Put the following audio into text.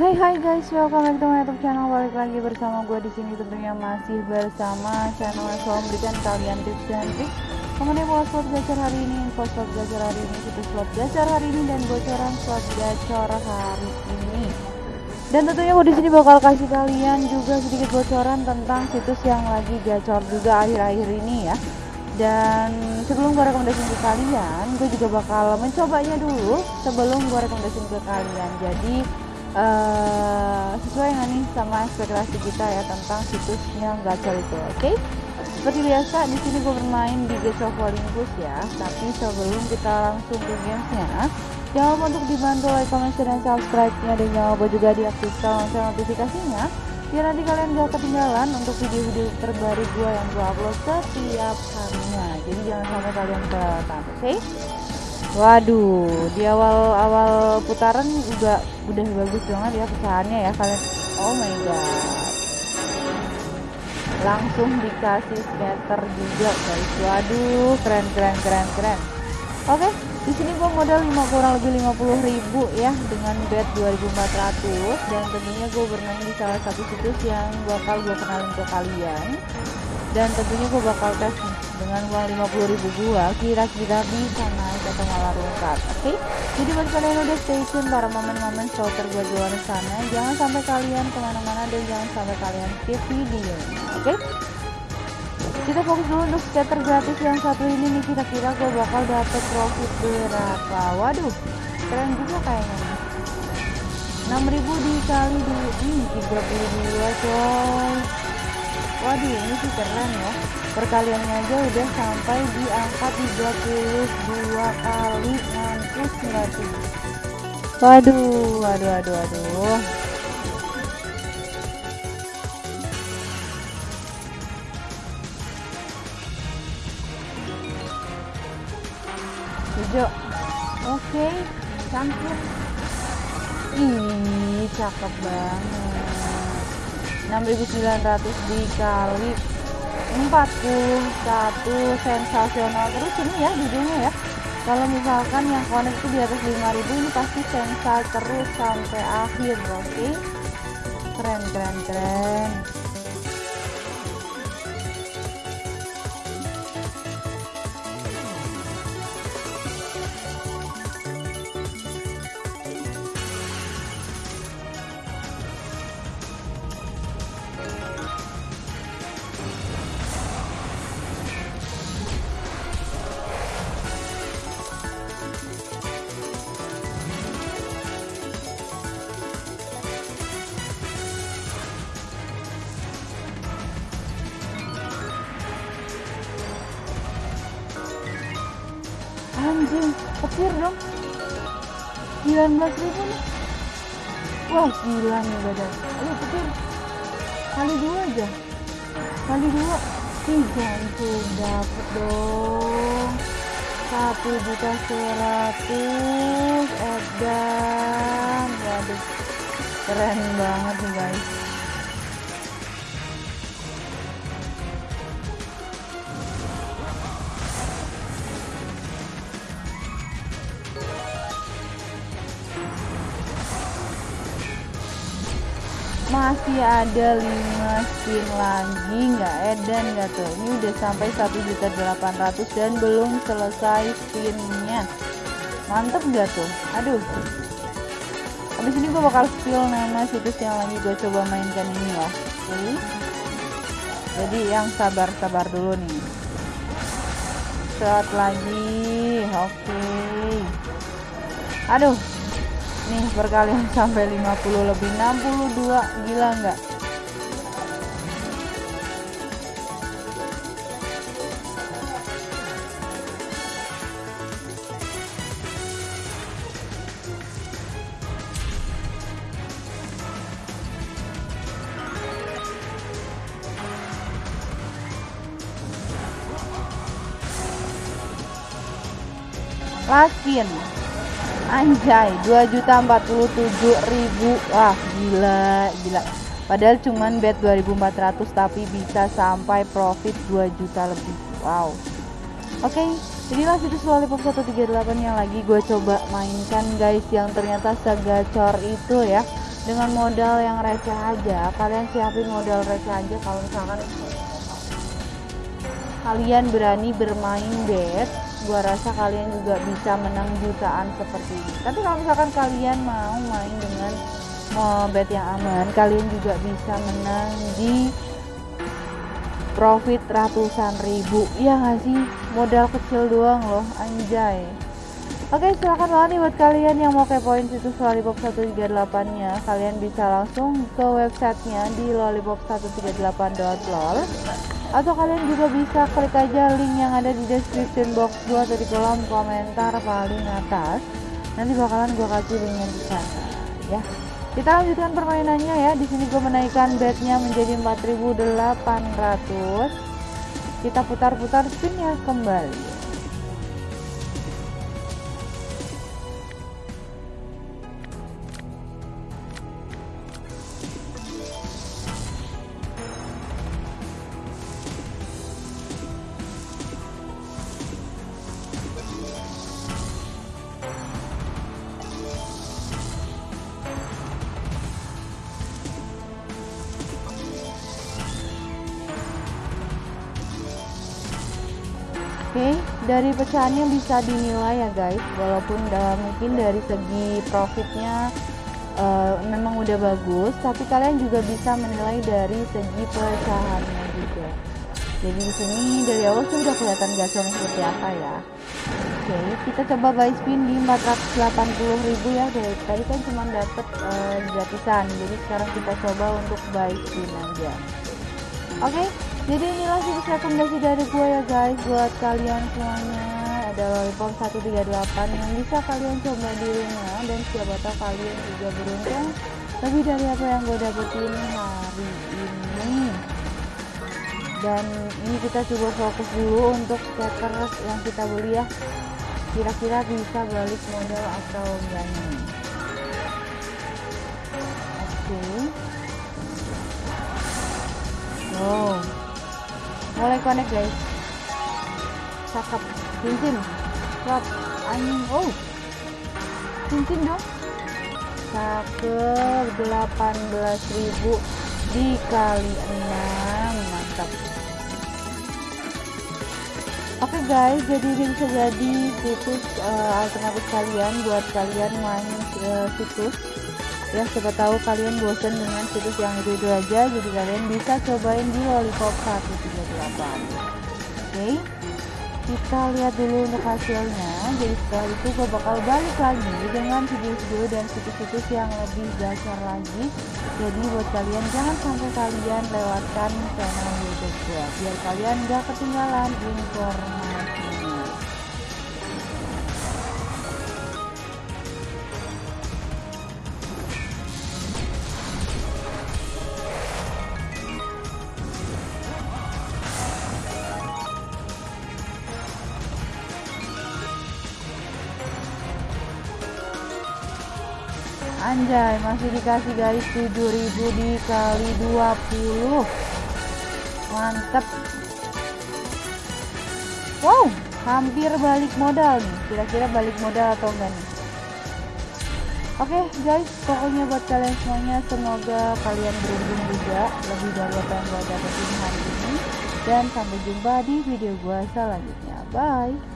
Hai hai guys, welcome back to my YouTube channel. Balik lagi bersama gue di sini tentunya masih bersama channel yang selalu memberikan kalian tips dan trik mengenai pola slot gacor hari ini, info slot gacor hari ini, situs slot gacor hari ini dan bocoran slot gacor hari ini. Dan tentunya gue di sini bakal kasih kalian juga sedikit bocoran tentang situs yang lagi gacor juga akhir-akhir ini ya. Dan sebelum gue rekomendasi ke kalian, gue juga bakal mencobanya dulu sebelum gue rekomendasi ke kalian. Jadi uh, sesuai nggak nih sama ekspektasi kita ya tentang situsnya gacor itu, oke? Okay? Seperti biasa di sini gue bermain di of Olympus ya. Tapi sebelum kita langsung ke gamesnya, jangan lupa untuk dibantu like, comment, share, dan subscribe-nya dan jangan lupa juga diaktifkan lonceng notifikasinya biar nanti kalian gak ketinggalan untuk video-video terbaru gue yang gue upload setiap harinya. Jadi jangan sampai kalian kelewatan, oke? Okay? Waduh, di awal-awal putaran juga udah bagus banget ya pecahannya ya kalian. Oh my god. Langsung dikasih scatter juga guys. Waduh keren keren keren keren. Oke di sini gua modal 5 kurang lebih 50 ribu ya dengan bet 2400 dan tentunya gue bermain di salah satu situs yang bakal gue kenalin ke kalian. Dan tentunya gue bakal tes dengan uang 50 ribu gue kira-kira bisa naik atau malah rungkat oke okay? jadi buat kalian udah stay tune para momen-momen slotter gue di luar sana jangan sampai kalian ke mana-mana dan jangan sampai kalian skip video oke okay? kita fokus dulu untuk scatter gratis yang satu ini nih kira-kira gue bakal dapet profit berapa waduh keren juga kayaknya nih 6000 dikali di hmm, 32 coy waduh ini sih keren ya. Perkaliannya aja udah sampai di angka 32 kali nggak tuh waduh waduh waduh waduh. Hijau oke okay. cantik ih cakep banget 6900 dikali 41 sensasional. Terus ini ya judulnya ya. Kalau misalkan yang connect itu di atas 5000 ini pasti sensa terus sampai akhir. Okay? keren keren keren anjing petir dong. 19 ribu nih. Wah gila nih badan. Ayo petir kali dua aja. Kali dua. Ih jantung dapet dong. Satu juta seratus edan. Waduh keren banget nih guys masih ada 5 spin lagi. Nggak edan nggak tuh. Ini udah sampai 1.800 dan belum selesai spinnya mantep nggak tuh? Aduh. Habis ini gue bakal spill nama situs yang lagi gue coba mainkan ini ya oke jadi yang sabar-sabar dulu nih. Shot lagi. Oke. Aduh nih perkalian sampai 50 lebih 62 gila nggak last spin anjay 2.047.000 wah gila gila. Padahal cuman bet 2400 tapi bisa sampai profit 2 juta lebih. Wow. Oke okay, inilah situs lollipop 138 yang lagi gue coba mainkan guys yang ternyata segacor itu ya. Dengan modal yang receh aja. Kalian siapin modal receh aja kalau misalkan kalian berani bermain bet gua rasa kalian juga bisa menang jutaan seperti ini. Tapi kalau misalkan kalian mau main dengan mau bet yang aman kalian juga bisa menang di profit ratusan ribu. Ya nggak sih? Modal kecil doang loh anjay. Oke silahkan banget nih buat kalian yang mau kepoin situs Lollipop 138 nya Kalian bisa langsung ke websitenya di lollipop138.lol Atau kalian juga bisa klik aja link yang ada di description box gua atau di kolom komentar paling atas. Nanti bakalan gua kasih linknya di sana ya. Kita lanjutkan permainannya ya. Di sini gue menaikkan bednya menjadi 4800 kita putar-putar spinnya kembali Oke, dari pecahannya bisa dinilai ya guys, walaupun uh, mungkin dari segi profitnya uh, memang udah bagus, tapi kalian juga bisa menilai dari segi pecahannya juga. Jadi di sini dari awal sudah kelihatan gasolnya seperti apa ya. Oke, kita coba buy spin di 480.000 ya. Dari tadi kan cuma dapat uh, gratisan, jadi sekarang kita coba untuk buy spin aja. Oke, jadi inilah situs rekomendasi dari gue ya guys buat kalian semuanya. Ada lollipop 138 yang bisa kalian coba di rumah dan siapa tahu kalian juga beruntung. Lebih dari apa yang gue dapetin hari ini. Dan ini kita coba fokus dulu untuk scatter yang kita beli ya. Kira-kira bisa balik modal atau enggak connect guys cakep. Cincin Wah, anjing. Oh cincin dong. Cakep. 18.000 dikali 6 mantap. Oke okay guys, jadi ini bisa jadi situs uh, alternatif kalian buat kalian main uh, situs ya siapa tahu kalian bosan dengan situs yang itu itu aja jadi kalian bisa cobain di lollipop 138 oke kita lihat dulu untuk hasilnya. Jadi setelah itu gue bakal balik lagi dengan video-video dan situs-situs yang lebih dasar lagi. Jadi buat kalian jangan sampai kalian lewatkan channel youtube gue biar kalian gak ketinggalan informasinya Anjay, masih dikasih guys 7000 dikali 20. Mantep. Wow, hampir balik modal nih. Kira-kira balik modal atau enggak nih? Oke okay, guys, pokoknya buat kalian semuanya semoga kalian beruntung juga lebih dari apa yang gue dapetin hari ini. Dan sampai jumpa di video gue selanjutnya. Bye.